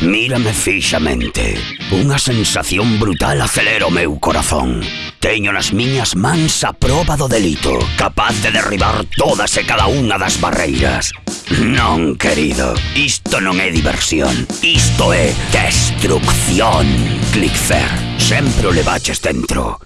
Mírame fixamente. Unha sensación brutal acelera o meu corazón. Teño nas miñas mans a proba do delito, capaz de derribar todas e cada unha das barreiras. Non, querido, isto non é diversión. Isto é destrucción, Clickfair. Sempre o levaches dentro.